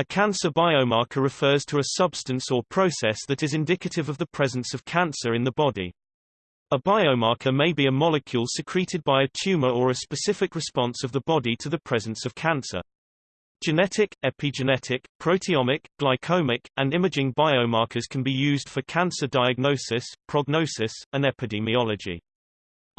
A cancer biomarker refers to a substance or process that is indicative of the presence of cancer in the body. A biomarker may be a molecule secreted by a tumor or a specific response of the body to the presence of cancer. Genetic, epigenetic, proteomic, glycomic, and imaging biomarkers can be used for cancer diagnosis, prognosis, and epidemiology.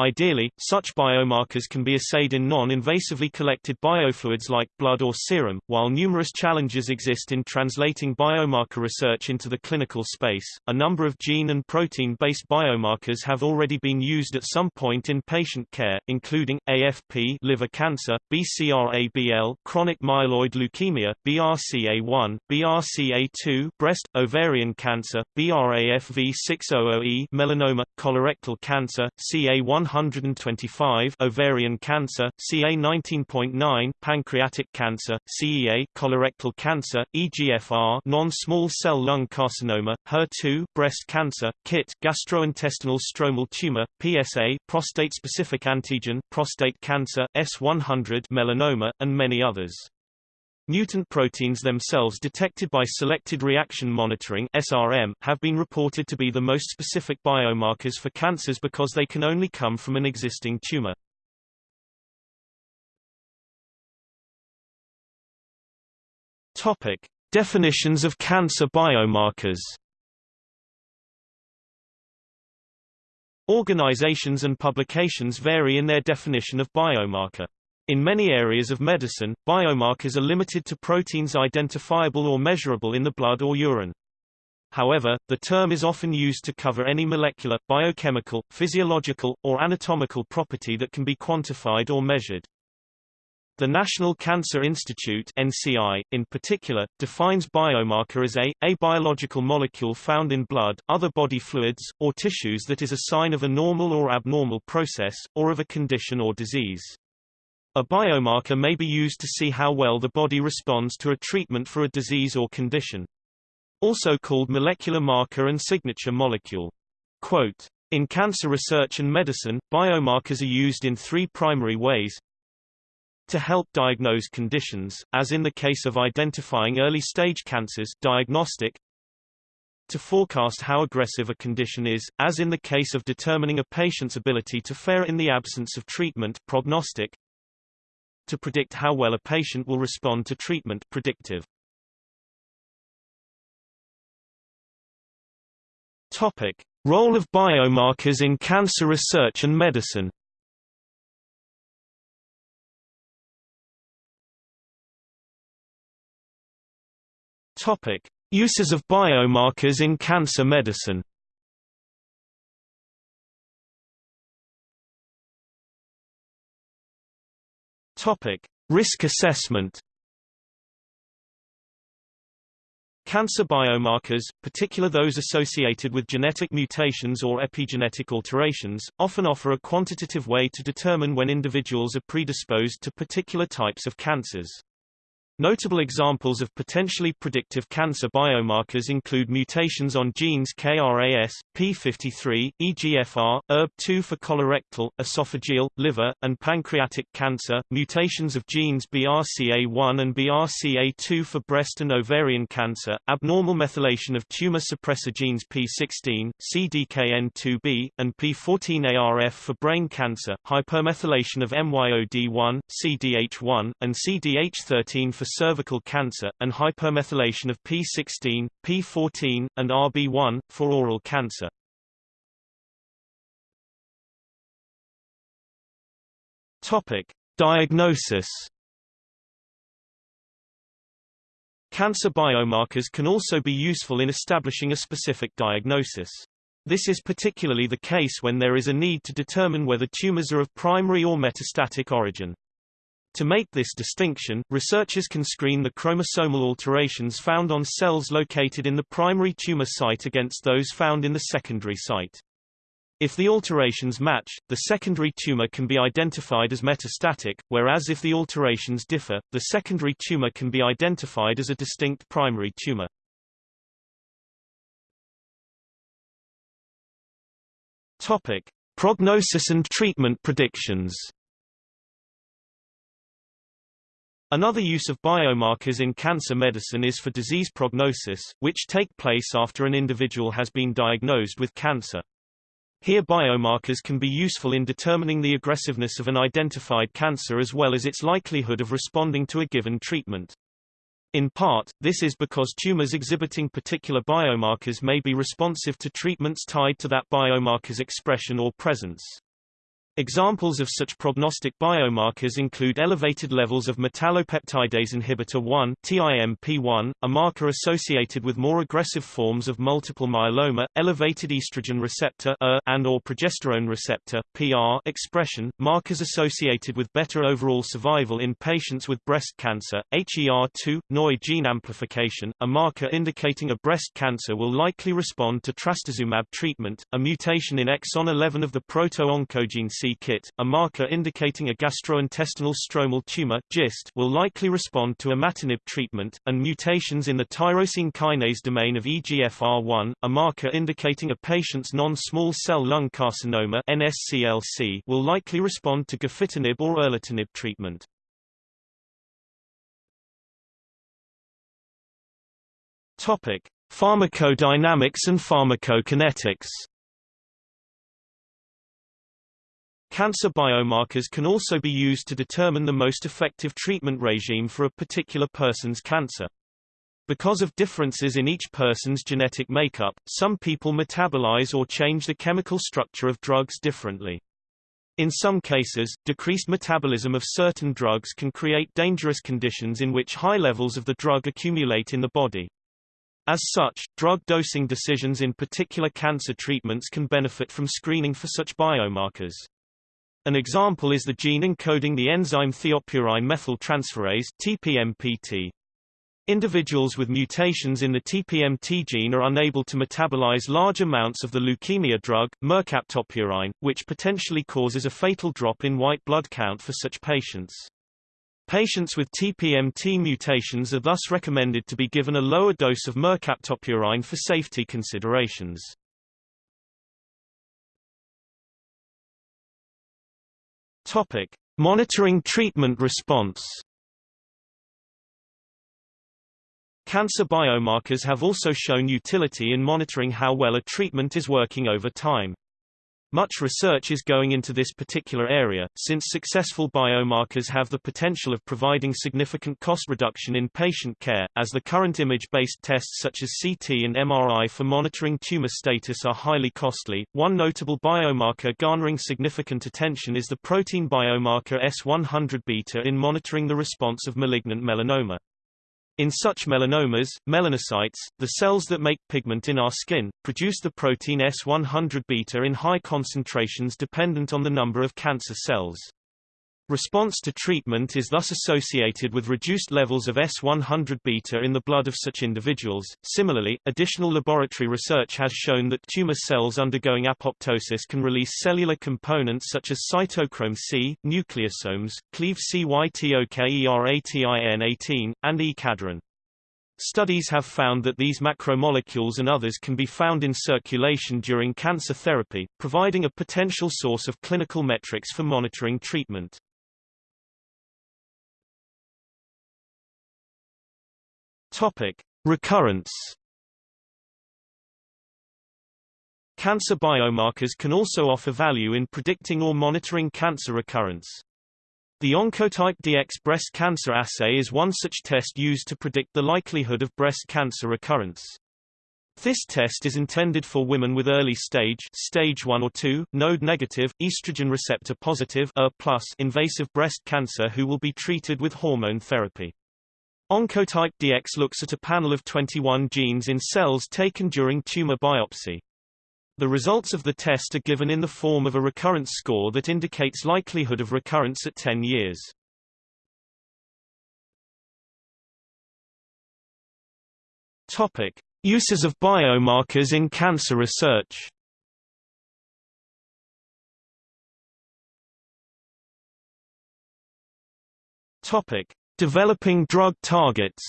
Ideally, such biomarkers can be assayed in non-invasively collected biofluids like blood or serum, while numerous challenges exist in translating biomarker research into the clinical space. A number of gene and protein-based biomarkers have already been used at some point in patient care, including AFP liver cancer, BCR-ABL chronic myeloid leukemia, BRCA1, BRCA2 breast, ovarian cancer, BRAF-V600E melanoma, colorectal cancer, CA1 125 ovarian cancer, CA 19.9 pancreatic cancer, CEA colorectal cancer, EGFR non-small cell lung carcinoma, HER2 breast cancer, KIT gastrointestinal stromal tumor, PSA prostate-specific antigen prostate cancer, S100 melanoma, and many others. Mutant proteins themselves detected by selected reaction monitoring SRM have been reported to be the most specific biomarkers for cancers because they can only come from an existing tumor. Topic: Definitions of cancer biomarkers. Organizations and publications vary in their definition of biomarker. In many areas of medicine, biomarkers are limited to proteins identifiable or measurable in the blood or urine. However, the term is often used to cover any molecular, biochemical, physiological, or anatomical property that can be quantified or measured. The National Cancer Institute NCI, in particular, defines biomarker as a, a biological molecule found in blood, other body fluids, or tissues that is a sign of a normal or abnormal process, or of a condition or disease. A biomarker may be used to see how well the body responds to a treatment for a disease or condition. Also called molecular marker and signature molecule. Quote, in cancer research and medicine, biomarkers are used in three primary ways. To help diagnose conditions, as in the case of identifying early-stage cancers diagnostic, to forecast how aggressive a condition is, as in the case of determining a patient's ability to fare in the absence of treatment prognostic, to predict how well a patient will respond to treatment predictive. Topic: Role of biomarkers in cancer research and medicine. Topic: Uses of biomarkers in cancer medicine. Topic: Risk assessment. Cancer biomarkers, particularly those associated with genetic mutations or epigenetic alterations, often offer a quantitative way to determine when individuals are predisposed to particular types of cancers. Notable examples of potentially predictive cancer biomarkers include mutations on genes KRAS, P53, EGFR, ERB2 for colorectal, esophageal, liver, and pancreatic cancer, mutations of genes BRCA1 and BRCA2 for breast and ovarian cancer, abnormal methylation of tumor suppressor genes P16, CDKN2B, and P14ARF for brain cancer, hypermethylation of MYOD1, CDH1, and CDH13 for cervical cancer, and hypermethylation of P16, P14, and RB1, for oral cancer. Topic. Diagnosis Cancer biomarkers can also be useful in establishing a specific diagnosis. This is particularly the case when there is a need to determine whether tumors are of primary or metastatic origin. To make this distinction, researchers can screen the chromosomal alterations found on cells located in the primary tumor site against those found in the secondary site. If the alterations match, the secondary tumor can be identified as metastatic, whereas if the alterations differ, the secondary tumor can be identified as a distinct primary tumor. Topic: Prognosis and treatment predictions. Another use of biomarkers in cancer medicine is for disease prognosis, which take place after an individual has been diagnosed with cancer. Here biomarkers can be useful in determining the aggressiveness of an identified cancer as well as its likelihood of responding to a given treatment. In part, this is because tumors exhibiting particular biomarkers may be responsive to treatments tied to that biomarker's expression or presence. Examples of such prognostic biomarkers include elevated levels of metallopeptidase inhibitor 1 TIMP1, a marker associated with more aggressive forms of multiple myeloma, elevated estrogen receptor ER, and or progesterone receptor PR expression, markers associated with better overall survival in patients with breast cancer, HER2, neu gene amplification, a marker indicating a breast cancer will likely respond to trastuzumab treatment, a mutation in exon 11 of the proto-oncogene kit, a marker indicating a gastrointestinal stromal tumor GIST, will likely respond to imatinib treatment, and mutations in the tyrosine kinase domain of EGFR1, a marker indicating a patient's non-small cell lung carcinoma NSCLC, will likely respond to gefitinib or erlotinib treatment. Topic: Pharmacodynamics and pharmacokinetics. Cancer biomarkers can also be used to determine the most effective treatment regime for a particular person's cancer. Because of differences in each person's genetic makeup, some people metabolize or change the chemical structure of drugs differently. In some cases, decreased metabolism of certain drugs can create dangerous conditions in which high levels of the drug accumulate in the body. As such, drug dosing decisions in particular cancer treatments can benefit from screening for such biomarkers. An example is the gene encoding the enzyme thiopurine methyltransferase TPMT. Individuals with mutations in the TPMT gene are unable to metabolize large amounts of the leukemia drug, mercaptopurine, which potentially causes a fatal drop in white blood count for such patients. Patients with TPMT mutations are thus recommended to be given a lower dose of mercaptopurine for safety considerations. Topic: Monitoring treatment response. Cancer biomarkers have also shown utility in monitoring how well a treatment is working over time. Much research is going into this particular area, since successful biomarkers have the potential of providing significant cost reduction in patient care, as the current image-based tests such as CT and MRI for monitoring tumor status are highly costly. One notable biomarker garnering significant attention is the protein biomarker S100 beta in monitoring the response of malignant melanoma. In such melanomas, melanocytes, the cells that make pigment in our skin, produce the protein S100 beta in high concentrations dependent on the number of cancer cells. Response to treatment is thus associated with reduced levels of S100 beta in the blood of such individuals. Similarly, additional laboratory research has shown that tumor cells undergoing apoptosis can release cellular components such as cytochrome C, nucleosomes, cleave CYTOKERATIN18, and E-cadherin. Studies have found that these macromolecules and others can be found in circulation during cancer therapy, providing a potential source of clinical metrics for monitoring treatment. Topic: Recurrence. Cancer biomarkers can also offer value in predicting or monitoring cancer recurrence. The Oncotype DX breast cancer assay is one such test used to predict the likelihood of breast cancer recurrence. This test is intended for women with early stage stage 1 or 2, node negative, estrogen receptor positive invasive breast cancer who will be treated with hormone therapy. Oncotype DX looks at a panel of 21 genes in cells taken during tumor biopsy. The results of the test are given in the form of a recurrence score that indicates likelihood of recurrence at 10 years. Topic: Uses of biomarkers in cancer research. Topic: Developing drug targets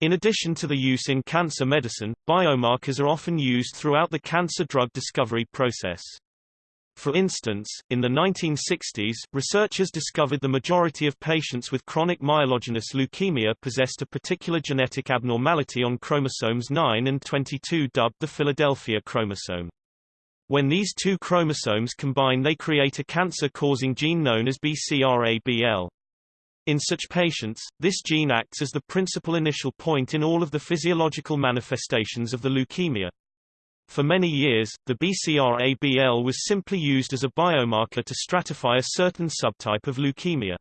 In addition to the use in cancer medicine, biomarkers are often used throughout the cancer drug discovery process. For instance, in the 1960s, researchers discovered the majority of patients with chronic myelogenous leukemia possessed a particular genetic abnormality on chromosomes 9 and 22 dubbed the Philadelphia chromosome. When these two chromosomes combine they create a cancer-causing gene known as BCR-ABL. In such patients, this gene acts as the principal initial point in all of the physiological manifestations of the leukemia. For many years, the BCR-ABL was simply used as a biomarker to stratify a certain subtype of leukemia.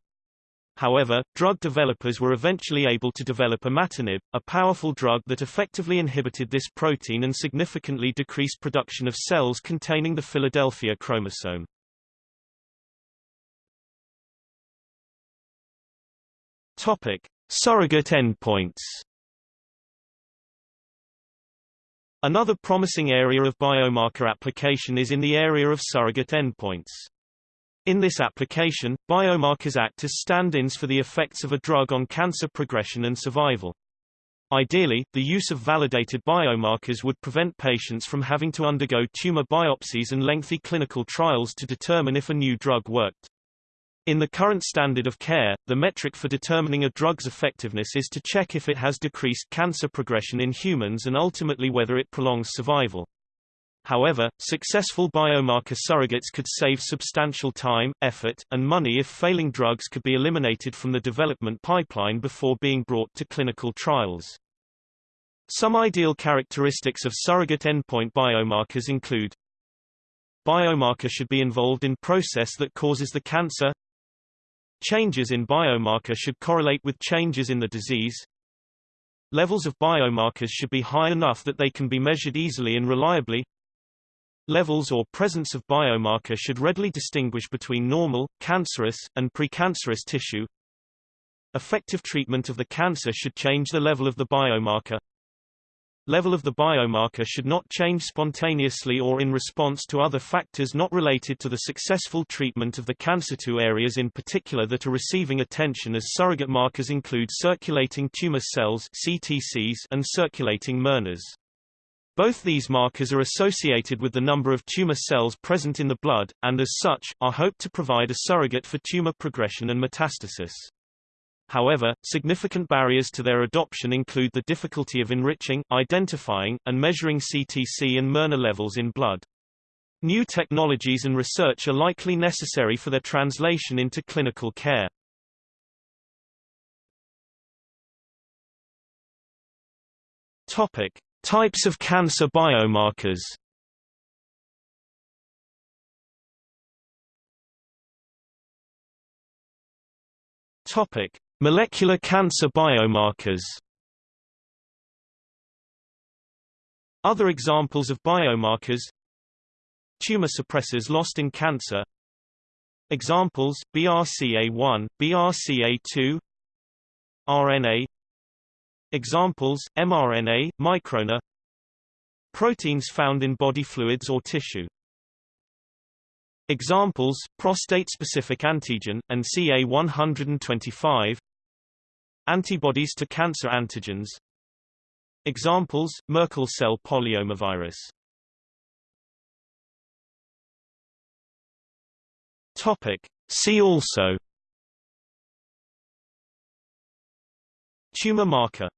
However, drug developers were eventually able to develop imatinib, a powerful drug that effectively inhibited this protein and significantly decreased production of cells containing the Philadelphia chromosome. Topic: Surrogate endpoints. Another promising area of biomarker application is in the area of surrogate endpoints. In this application, biomarkers act as stand-ins for the effects of a drug on cancer progression and survival. Ideally, the use of validated biomarkers would prevent patients from having to undergo tumor biopsies and lengthy clinical trials to determine if a new drug worked. In the current standard of care, the metric for determining a drug's effectiveness is to check if it has decreased cancer progression in humans and ultimately whether it prolongs survival. However, successful biomarker surrogates could save substantial time, effort, and money if failing drugs could be eliminated from the development pipeline before being brought to clinical trials. Some ideal characteristics of surrogate endpoint biomarkers include Biomarker should be involved in process that causes the cancer Changes in biomarker should correlate with changes in the disease. Levels of biomarkers should be high enough that they can be measured easily and reliably. Levels or presence of biomarker should readily distinguish between normal, cancerous, and precancerous tissue. Effective treatment of the cancer should change the level of the biomarker. Level of the biomarker should not change spontaneously or in response to other factors not related to the successful treatment of the cancer. Two areas in particular that are receiving attention as surrogate markers include circulating tumor cells (CTCs) and circulating mRNAs. Both these markers are associated with the number of tumor cells present in the blood, and as such, are hoped to provide a surrogate for tumor progression and metastasis. However, significant barriers to their adoption include the difficulty of enriching, identifying, and measuring CTC and mRNA levels in blood. New technologies and research are likely necessary for their translation into clinical care. Topic: Types of cancer biomarkers. Topic: Molecular cancer biomarkers. Other examples of biomarkers. Tumor suppressors lost in cancer. Examples, BRCA1, BRCA2 RNA Examples, mRNA, microRNA Proteins found in body fluids or tissue. Examples, prostate-specific antigen, and CA125 Antibodies to cancer antigens. Examples, Merkel cell polyomavirus. Topic. See also. Tumor marker